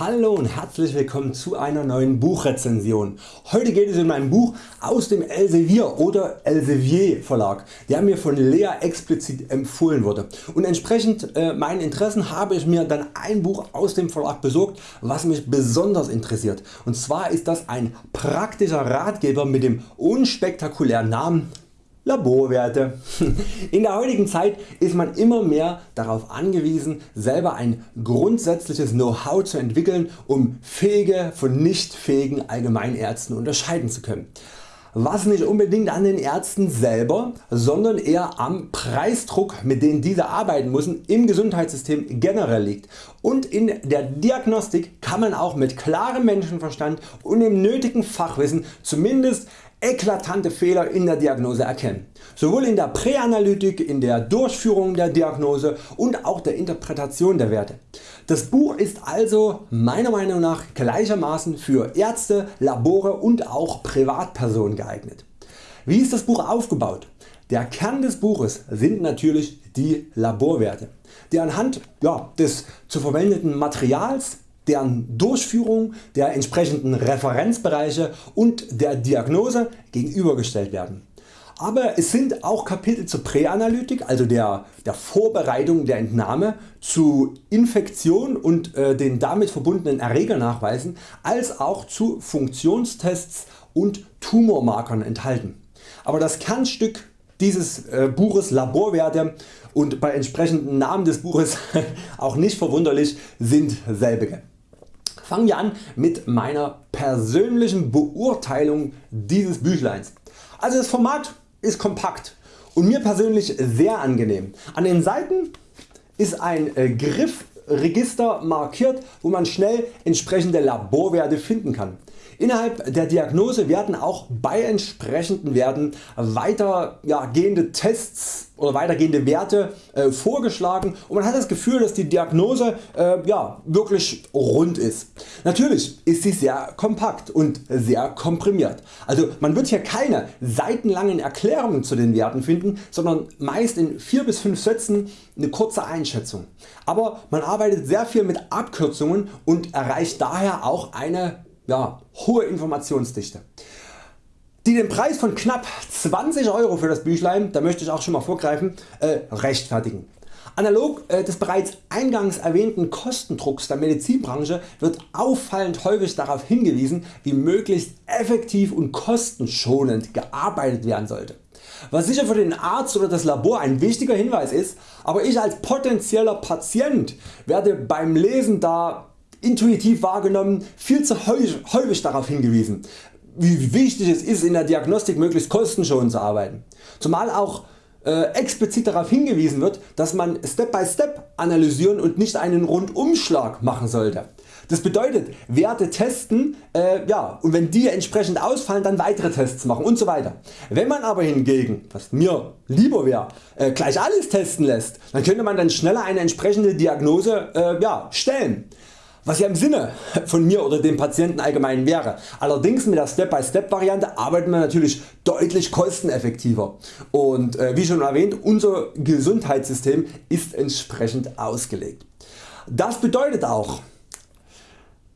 Hallo und herzlich willkommen zu einer neuen Buchrezension. Heute geht es um ein Buch aus dem Elsevier oder Elsevier Verlag, der mir von Lea explizit empfohlen wurde und entsprechend äh, meinen Interessen habe ich mir dann ein Buch aus dem Verlag besorgt was mich besonders interessiert und zwar ist das ein praktischer Ratgeber mit dem unspektakulären Namen Laborwerte. In der heutigen Zeit ist man immer mehr darauf angewiesen selber ein grundsätzliches Know-how zu entwickeln um fähige von nicht fähigen Allgemeinärzten unterscheiden zu können. Was nicht unbedingt an den Ärzten selber, sondern eher am Preisdruck mit dem diese arbeiten müssen im Gesundheitssystem generell liegt und in der Diagnostik kann man auch mit klarem Menschenverstand und dem nötigen Fachwissen zumindest eklatante Fehler in der Diagnose erkennen. Sowohl in der Präanalytik, in der Durchführung der Diagnose und auch der Interpretation der Werte. Das Buch ist also meiner Meinung nach gleichermaßen für Ärzte, Labore und auch Privatpersonen geeignet. Wie ist das Buch aufgebaut? Der Kern des Buches sind natürlich die Laborwerte, die anhand ja, des zu verwendeten Materials deren Durchführung der entsprechenden Referenzbereiche und der Diagnose gegenübergestellt werden. Aber es sind auch Kapitel zur Präanalytik, also der, der Vorbereitung der Entnahme, zu Infektion und äh, den damit verbundenen Erregernachweisen, als auch zu Funktionstests und Tumormarkern enthalten. Aber das Kernstück dieses äh, Buches Laborwerte und bei entsprechendem Namen des Buches auch nicht verwunderlich sind selbige. Fangen wir an mit meiner persönlichen Beurteilung dieses Büchleins. Also das Format ist kompakt und mir persönlich sehr angenehm. An den Seiten ist ein äh, Griffregister markiert wo man schnell entsprechende Laborwerte finden kann. Innerhalb der Diagnose werden auch bei entsprechenden Werten weitergehende Tests oder weitergehende Werte äh, vorgeschlagen und man hat das Gefühl dass die Diagnose äh, ja, wirklich rund ist. Natürlich ist sie sehr kompakt und sehr komprimiert. Also man wird hier keine seitenlangen Erklärungen zu den Werten finden, sondern meist in 4 bis 5 Sätzen eine kurze Einschätzung. Aber man arbeitet sehr viel mit Abkürzungen und erreicht daher auch eine ja, hohe Informationsdichte. Die den Preis von knapp 20 Euro für das Büchlein, da möchte ich auch schon mal vorgreifen, äh, rechtfertigen. Analog äh, des bereits eingangs erwähnten Kostendrucks der Medizinbranche wird auffallend häufig darauf hingewiesen wie möglichst effektiv und kostenschonend gearbeitet werden sollte. Was sicher für den Arzt oder das Labor ein wichtiger Hinweis ist, aber ich als potenzieller Patient werde beim Lesen da intuitiv wahrgenommen viel zu häufig darauf hingewiesen wie wichtig es ist in der Diagnostik möglichst kostenschonend zu arbeiten. Zumal auch äh, explizit darauf hingewiesen wird dass man Step by Step analysieren und nicht einen Rundumschlag machen sollte. Das bedeutet Werte testen äh, ja, und wenn die entsprechend ausfallen dann weitere Tests machen und so weiter. Wenn man aber hingegen, was mir lieber wäre, äh, gleich alles testen lässt, dann könnte man dann schneller eine entsprechende Diagnose äh, ja, stellen was ja im Sinne von mir oder dem Patienten allgemein wäre. Allerdings mit der Step-by-Step Variante arbeitet man natürlich deutlich kosteneffektiver und äh, wie schon erwähnt unser Gesundheitssystem ist entsprechend ausgelegt. Das bedeutet auch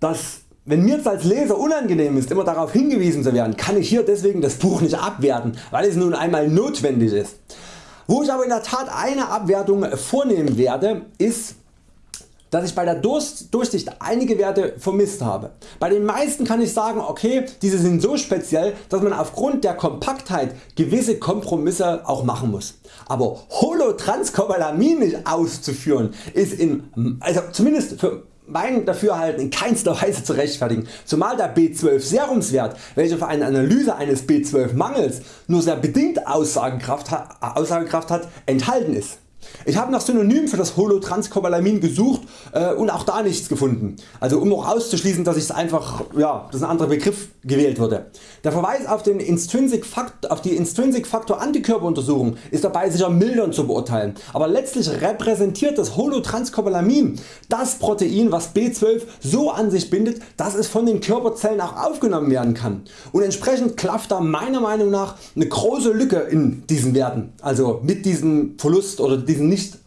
dass wenn mir als Leser unangenehm ist immer darauf hingewiesen zu werden, kann ich hier deswegen das Buch nicht abwerten, weil es nun einmal notwendig ist. Wo ich aber in der Tat eine Abwertung vornehmen werde ist dass ich bei der Durchsicht einige Werte vermisst habe. Bei den meisten kann ich sagen okay diese sind so speziell dass man aufgrund der Kompaktheit gewisse Kompromisse auch machen muss. Aber Holotranscobalamin nicht auszuführen ist in, also zumindest für mein Dafürhalten in keinster Weise zu rechtfertigen, zumal der B12 Serumswert welcher für eine Analyse eines B12 Mangels nur sehr bedingt Aussagekraft, Aussagekraft hat enthalten ist. Ich habe nach Synonymen für das Holotranscobalamin gesucht äh, und auch da nichts gefunden, also um auch auszuschließen dass, einfach, ja, dass ein anderer Begriff gewählt wurde. Der Verweis auf, den Intrinsic Faktor, auf die Intrinsic Faktor Antikörperuntersuchung ist dabei sicher mildernd zu beurteilen, aber letztlich repräsentiert das Holotranscobalamin das Protein was B12 so an sich bindet dass es von den Körperzellen auch aufgenommen werden kann. Und entsprechend klafft da meiner Meinung nach eine große Lücke in diesen Werten, also mit diesem Verlust oder diesem nicht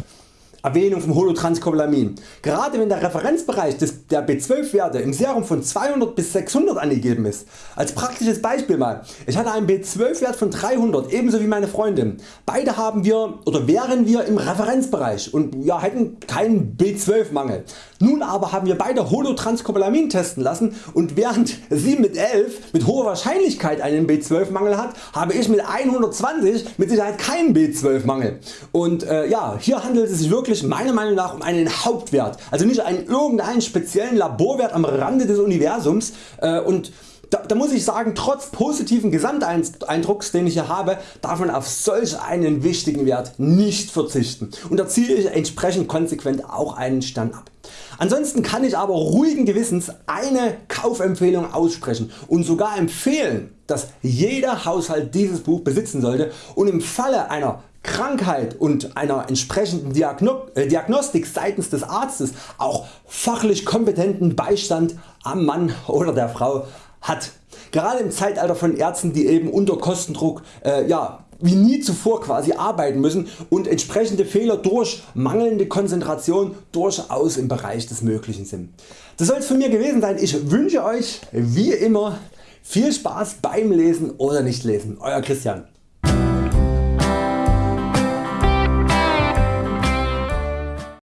Erwähnung vom Holotranscobalamin. Gerade wenn der Referenzbereich des, der B12 Werte im Serum von 200 bis 600 angegeben ist. Als praktisches Beispiel mal, ich hatte einen B12 Wert von 300 ebenso wie meine Freundin. Beide haben wir oder wären wir im Referenzbereich und ja, hätten keinen B12 Mangel. Nun aber haben wir beide Holotranscobalamin testen lassen und während sie mit 11 mit hoher Wahrscheinlichkeit einen B12 Mangel hat, habe ich mit 120 mit Sicherheit keinen B12 Mangel. Und äh, ja, hier handelt es sich wirklich wirklich meiner Meinung nach um einen Hauptwert, also nicht einen irgendeinen speziellen Laborwert am Rande des Universums äh, und da, da, muss ich sagen, trotz positiven Gesamteindrucks den ich hier habe, darf man auf solch einen wichtigen Wert nicht verzichten und da ziehe ich entsprechend konsequent auch einen Stern ab. Ansonsten kann ich aber ruhigen Gewissens eine Kaufempfehlung aussprechen und sogar empfehlen dass jeder Haushalt dieses Buch besitzen sollte und im Falle einer Krankheit und einer entsprechenden äh, Diagnostik seitens des Arztes auch fachlich kompetenten Beistand am Mann oder der Frau hat. Gerade im Zeitalter von Ärzten die eben unter Kostendruck äh, ja, wie nie zuvor quasi arbeiten müssen und entsprechende Fehler durch mangelnde Konzentration durchaus im Bereich des Möglichen sind. Das soll es von mir gewesen sein. Ich wünsche Euch wie immer viel Spaß beim Lesen oder nicht lesen. Euer Christian.